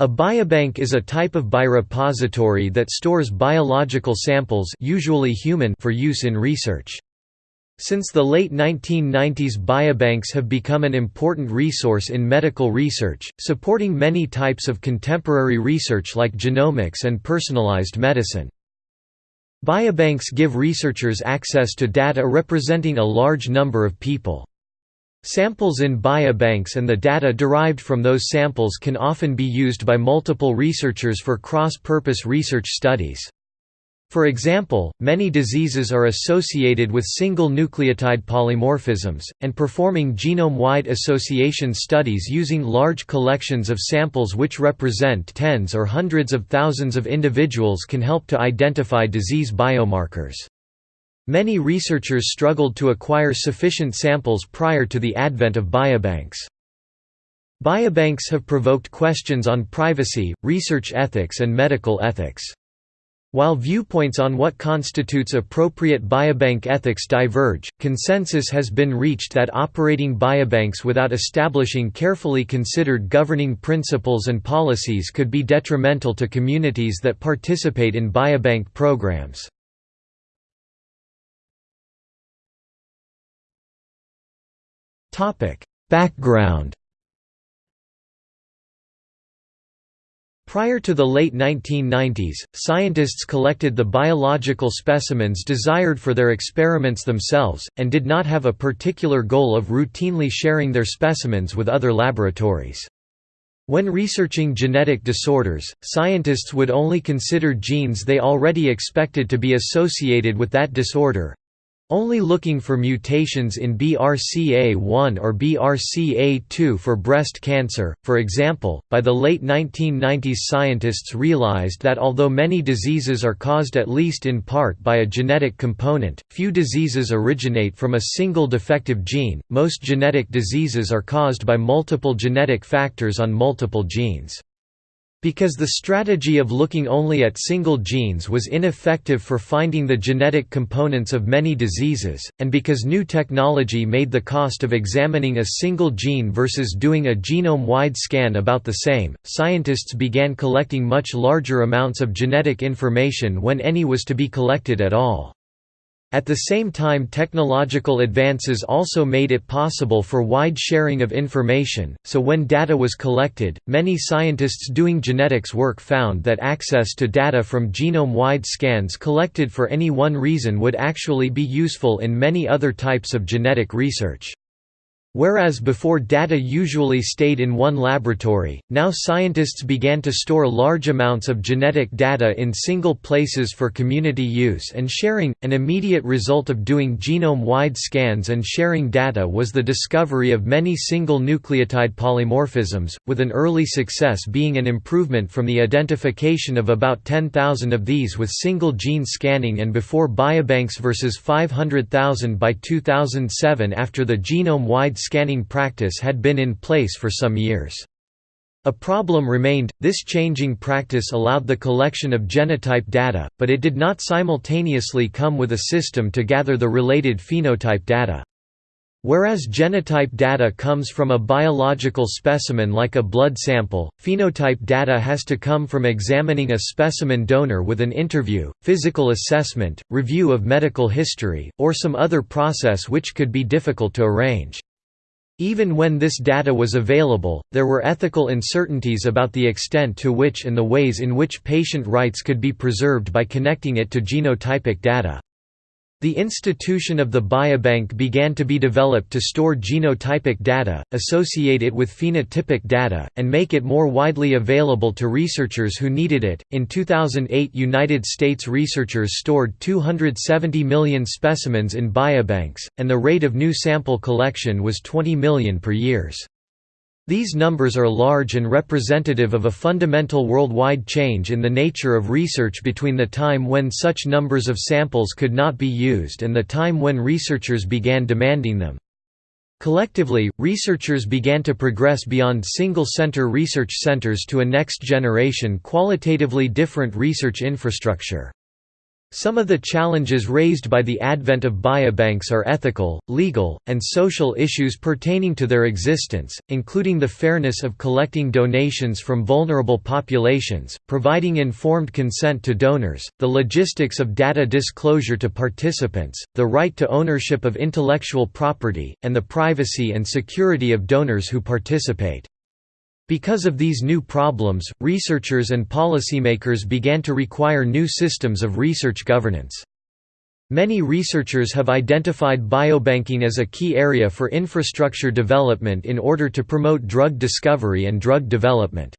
A biobank is a type of biorepository that stores biological samples usually human for use in research. Since the late 1990s biobanks have become an important resource in medical research, supporting many types of contemporary research like genomics and personalized medicine. Biobanks give researchers access to data representing a large number of people. Samples in biobanks and the data derived from those samples can often be used by multiple researchers for cross-purpose research studies. For example, many diseases are associated with single nucleotide polymorphisms, and performing genome-wide association studies using large collections of samples which represent tens or hundreds of thousands of individuals can help to identify disease biomarkers. Many researchers struggled to acquire sufficient samples prior to the advent of biobanks. Biobanks have provoked questions on privacy, research ethics and medical ethics. While viewpoints on what constitutes appropriate biobank ethics diverge, consensus has been reached that operating biobanks without establishing carefully considered governing principles and policies could be detrimental to communities that participate in biobank programs. Background Prior to the late 1990s, scientists collected the biological specimens desired for their experiments themselves, and did not have a particular goal of routinely sharing their specimens with other laboratories. When researching genetic disorders, scientists would only consider genes they already expected to be associated with that disorder, only looking for mutations in BRCA1 or BRCA2 for breast cancer, for example. By the late 1990s, scientists realized that although many diseases are caused at least in part by a genetic component, few diseases originate from a single defective gene. Most genetic diseases are caused by multiple genetic factors on multiple genes. Because the strategy of looking only at single genes was ineffective for finding the genetic components of many diseases, and because new technology made the cost of examining a single gene versus doing a genome-wide scan about the same, scientists began collecting much larger amounts of genetic information when any was to be collected at all. At the same time technological advances also made it possible for wide sharing of information, so when data was collected, many scientists doing genetics work found that access to data from genome-wide scans collected for any one reason would actually be useful in many other types of genetic research. Whereas before data usually stayed in one laboratory, now scientists began to store large amounts of genetic data in single places for community use and sharing. An immediate result of doing genome wide scans and sharing data was the discovery of many single nucleotide polymorphisms, with an early success being an improvement from the identification of about 10,000 of these with single gene scanning and before biobanks versus 500,000 by 2007 after the genome wide scanning practice had been in place for some years. A problem remained, this changing practice allowed the collection of genotype data, but it did not simultaneously come with a system to gather the related phenotype data. Whereas genotype data comes from a biological specimen like a blood sample, phenotype data has to come from examining a specimen donor with an interview, physical assessment, review of medical history, or some other process which could be difficult to arrange. Even when this data was available, there were ethical uncertainties about the extent to which and the ways in which patient rights could be preserved by connecting it to genotypic data. The institution of the biobank began to be developed to store genotypic data, associate it with phenotypic data, and make it more widely available to researchers who needed it. In 2008, United States researchers stored 270 million specimens in biobanks, and the rate of new sample collection was 20 million per years. These numbers are large and representative of a fundamental worldwide change in the nature of research between the time when such numbers of samples could not be used and the time when researchers began demanding them. Collectively, researchers began to progress beyond single-center research centers to a next-generation qualitatively different research infrastructure. Some of the challenges raised by the advent of biobanks are ethical, legal, and social issues pertaining to their existence, including the fairness of collecting donations from vulnerable populations, providing informed consent to donors, the logistics of data disclosure to participants, the right to ownership of intellectual property, and the privacy and security of donors who participate. Because of these new problems, researchers and policymakers began to require new systems of research governance. Many researchers have identified biobanking as a key area for infrastructure development in order to promote drug discovery and drug development.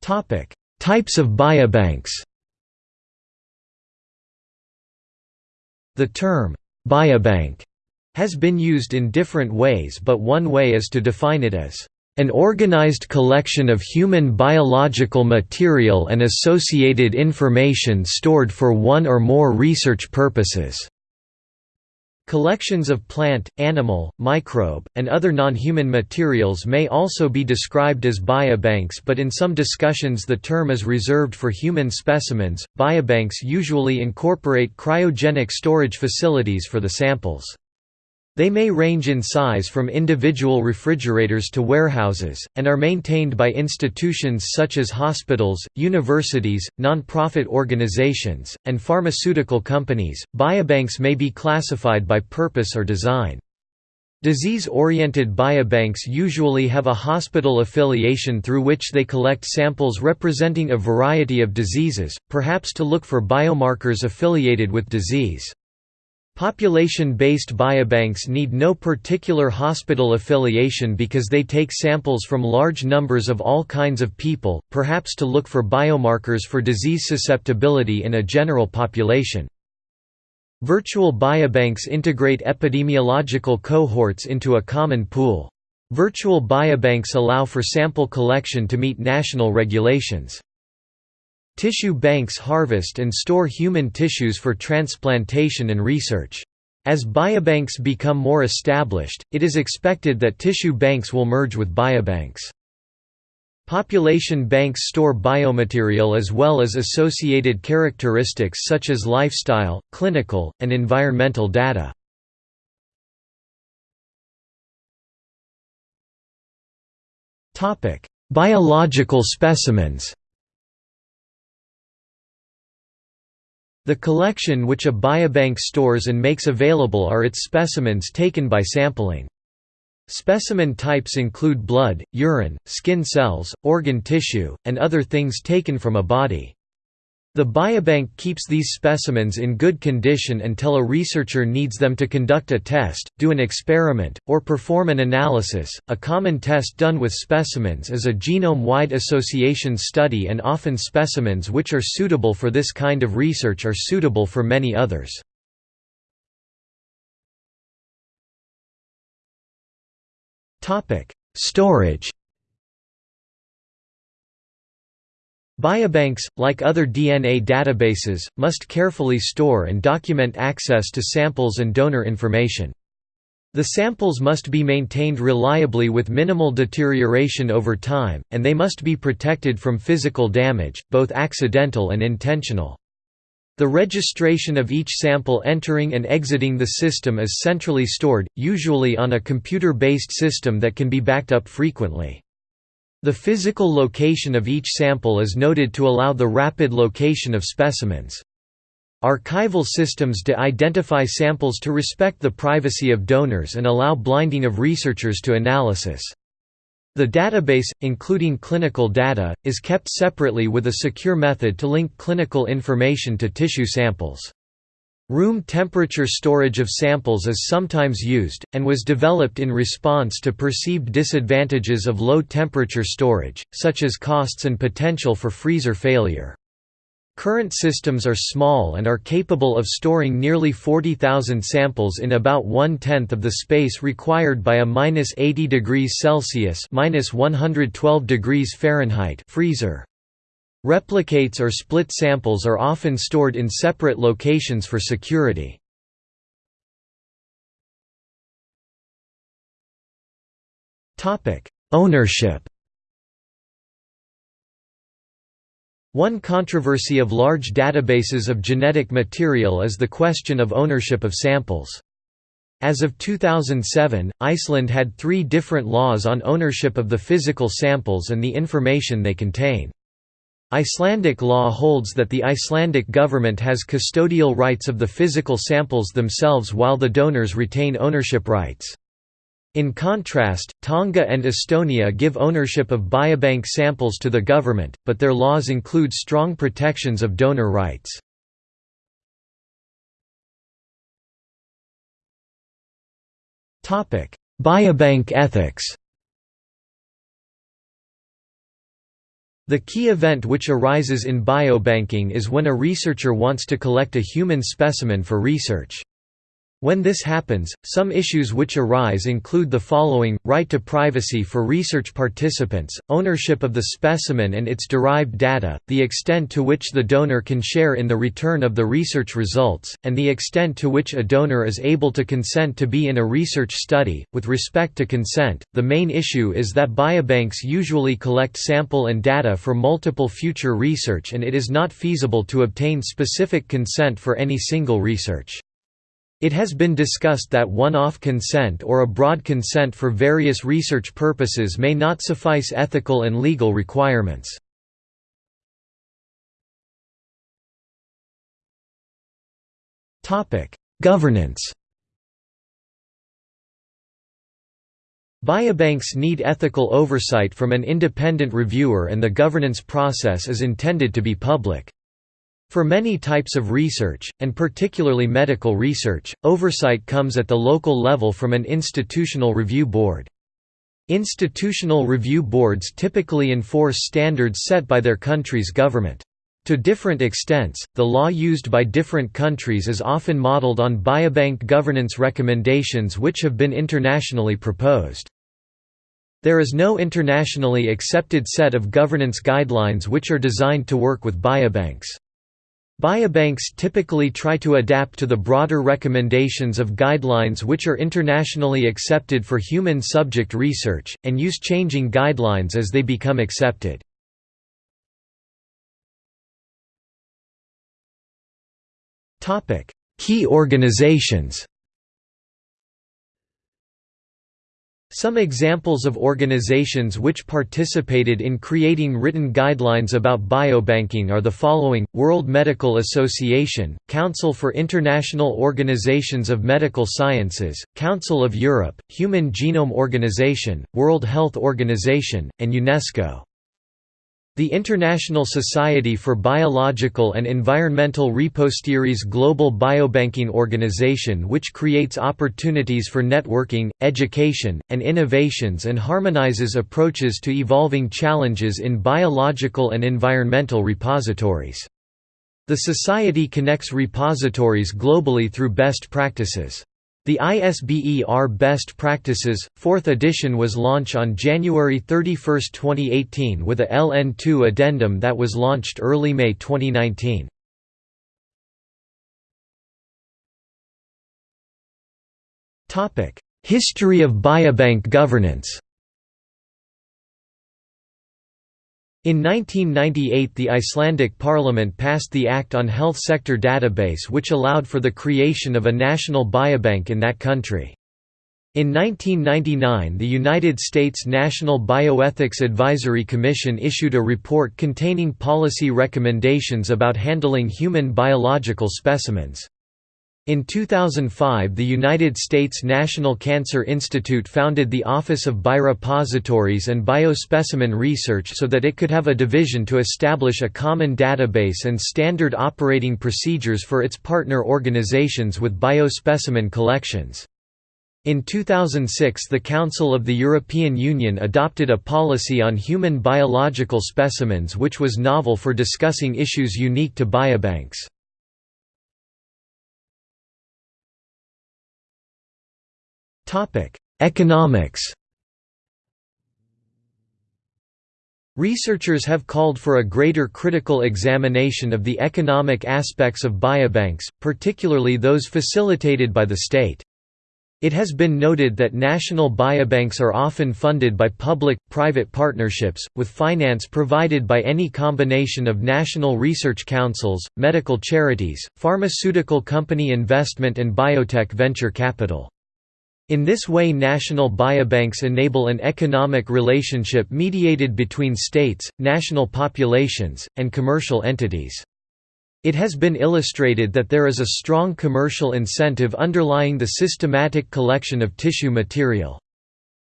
Types of biobanks The term, biobank has been used in different ways but one way is to define it as an organized collection of human biological material and associated information stored for one or more research purposes. Collections of plant, animal, microbe, and other non-human materials may also be described as biobanks but in some discussions the term is reserved for human specimens. Biobanks usually incorporate cryogenic storage facilities for the samples. They may range in size from individual refrigerators to warehouses, and are maintained by institutions such as hospitals, universities, non-profit organizations, and pharmaceutical companies. Biobanks may be classified by purpose or design. Disease-oriented biobanks usually have a hospital affiliation through which they collect samples representing a variety of diseases, perhaps to look for biomarkers affiliated with disease. Population-based biobanks need no particular hospital affiliation because they take samples from large numbers of all kinds of people, perhaps to look for biomarkers for disease susceptibility in a general population. Virtual biobanks integrate epidemiological cohorts into a common pool. Virtual biobanks allow for sample collection to meet national regulations. Tissue banks harvest and store human tissues for transplantation and research. As biobanks become more established, it is expected that tissue banks will merge with biobanks. Population banks store biomaterial as well as associated characteristics such as lifestyle, clinical, and environmental data. Biological specimens The collection which a biobank stores and makes available are its specimens taken by sampling. Specimen types include blood, urine, skin cells, organ tissue, and other things taken from a body. The biobank keeps these specimens in good condition until a researcher needs them to conduct a test, do an experiment, or perform an analysis. A common test done with specimens is a genome wide association study, and often specimens which are suitable for this kind of research are suitable for many others. Storage Biobanks, like other DNA databases, must carefully store and document access to samples and donor information. The samples must be maintained reliably with minimal deterioration over time, and they must be protected from physical damage, both accidental and intentional. The registration of each sample entering and exiting the system is centrally stored, usually on a computer-based system that can be backed up frequently. The physical location of each sample is noted to allow the rapid location of specimens. Archival systems de-identify samples to respect the privacy of donors and allow blinding of researchers to analysis. The database, including clinical data, is kept separately with a secure method to link clinical information to tissue samples. Room temperature storage of samples is sometimes used, and was developed in response to perceived disadvantages of low temperature storage, such as costs and potential for freezer failure. Current systems are small and are capable of storing nearly 40,000 samples in about one-tenth of the space required by a minus 80 degrees Celsius minus 112 degrees Fahrenheit freezer. Replicates or split samples are often stored in separate locations for security. Ownership One controversy of large databases of genetic material is the question of ownership of samples. As of 2007, Iceland had three different laws on ownership of the physical samples and the information they contain. Icelandic law holds that the Icelandic government has custodial rights of the physical samples themselves while the donors retain ownership rights. In contrast, Tonga and Estonia give ownership of biobank samples to the government, but their laws include strong protections of donor rights. Biobank ethics The key event which arises in biobanking is when a researcher wants to collect a human specimen for research. When this happens, some issues which arise include the following, right to privacy for research participants, ownership of the specimen and its derived data, the extent to which the donor can share in the return of the research results, and the extent to which a donor is able to consent to be in a research study. With respect to consent, the main issue is that biobanks usually collect sample and data for multiple future research and it is not feasible to obtain specific consent for any single research. It has been discussed that one-off consent or a broad consent for various research purposes may not suffice ethical and legal requirements. Governance Biobanks need ethical oversight from an independent reviewer and the governance process is intended to be public. For many types of research, and particularly medical research, oversight comes at the local level from an institutional review board. Institutional review boards typically enforce standards set by their country's government. To different extents, the law used by different countries is often modeled on biobank governance recommendations which have been internationally proposed. There is no internationally accepted set of governance guidelines which are designed to work with biobanks. Biobanks typically try to adapt to the broader recommendations of guidelines which are internationally accepted for human subject research, and use changing guidelines as they become accepted. Key organizations Some examples of organizations which participated in creating written guidelines about biobanking are the following, World Medical Association, Council for International Organizations of Medical Sciences, Council of Europe, Human Genome Organization, World Health Organization, and UNESCO. The International Society for Biological and Environmental Repositories Global Biobanking Organization which creates opportunities for networking, education, and innovations and harmonizes approaches to evolving challenges in biological and environmental repositories. The Society connects repositories globally through best practices. The ISBER Best Practices, 4th edition was launched on January 31, 2018 with a LN2 addendum that was launched early May 2019. History of biobank governance In 1998 the Icelandic parliament passed the Act on Health Sector Database which allowed for the creation of a national biobank in that country. In 1999 the United States National Bioethics Advisory Commission issued a report containing policy recommendations about handling human biological specimens. In 2005 the United States National Cancer Institute founded the Office of Biorepositories and Biospecimen Research so that it could have a division to establish a common database and standard operating procedures for its partner organizations with biospecimen collections. In 2006 the Council of the European Union adopted a policy on human biological specimens which was novel for discussing issues unique to biobanks. Topic: Economics. Researchers have called for a greater critical examination of the economic aspects of biobanks, particularly those facilitated by the state. It has been noted that national biobanks are often funded by public-private partnerships, with finance provided by any combination of national research councils, medical charities, pharmaceutical company investment and biotech venture capital. In this way national biobanks enable an economic relationship mediated between states, national populations, and commercial entities. It has been illustrated that there is a strong commercial incentive underlying the systematic collection of tissue material.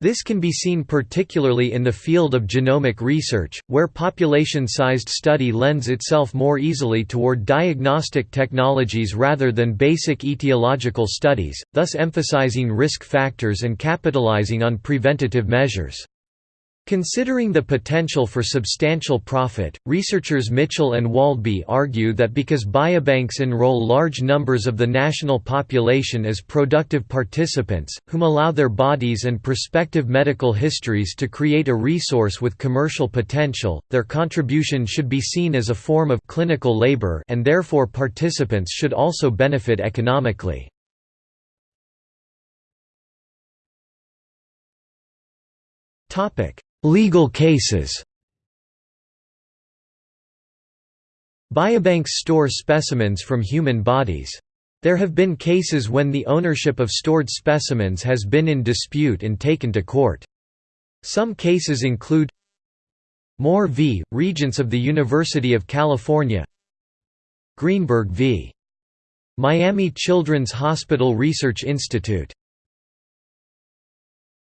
This can be seen particularly in the field of genomic research, where population-sized study lends itself more easily toward diagnostic technologies rather than basic etiological studies, thus emphasizing risk factors and capitalizing on preventative measures. Considering the potential for substantial profit, researchers Mitchell and Waldby argue that because biobanks enroll large numbers of the national population as productive participants, whom allow their bodies and prospective medical histories to create a resource with commercial potential, their contribution should be seen as a form of clinical labor and therefore participants should also benefit economically. Topic Legal cases Biobanks store specimens from human bodies. There have been cases when the ownership of stored specimens has been in dispute and taken to court. Some cases include Moore v. Regents of the University of California Greenberg v. Miami Children's Hospital Research Institute